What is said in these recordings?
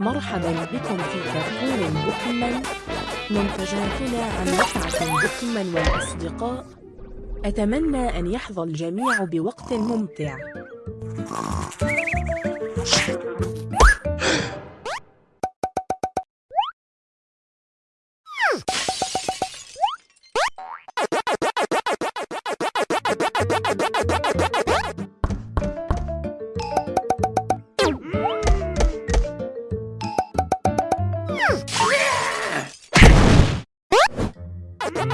مرحبا بكم في كرتون بوكيمان منتجاتنا عن متعة بوكيمان والأصدقاء أتمنى أن يحظى الجميع بوقت ممتع. Ha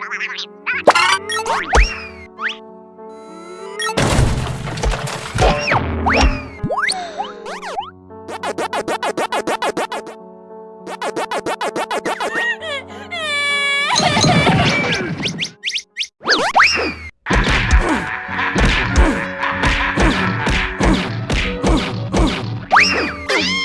Oh!